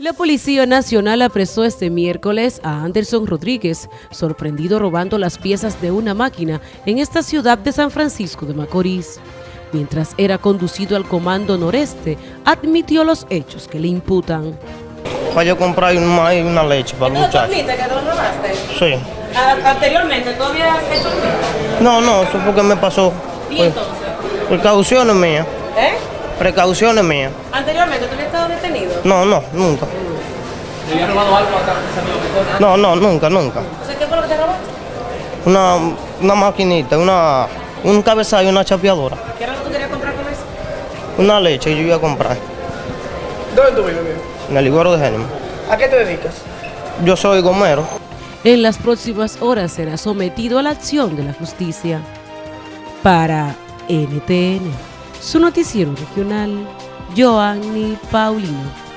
La Policía Nacional apresó este miércoles a Anderson Rodríguez, sorprendido robando las piezas de una máquina en esta ciudad de San Francisco de Macorís. Mientras era conducido al Comando Noreste, admitió los hechos que le imputan. Para yo comprar un maíz y una leche para el muchacho. que lo robaste? Sí. Anteriormente, ¿tú habías hecho? No, no, eso fue que me pasó. ¿Y Pues, entonces? precauciones mías. Precauciones mías. Anteriormente, ¿tú habías estado detenido? No, no, nunca. ¿Le había robado algo acá que No, no, nunca, nunca. O sea, ¿qué fue lo que te robaste? Una, una maquinita, una, un cabezazo y una chapeadora. ¿Qué era lo que tú querías comprar con eso? Una leche yo iba a comprar ¿Dónde tú vives, en el iguero de Génimo. ¿A qué te dedicas? Yo soy gomero. En las próximas horas será sometido a la acción de la justicia. Para NTN, su noticiero regional, Joanny Paulino.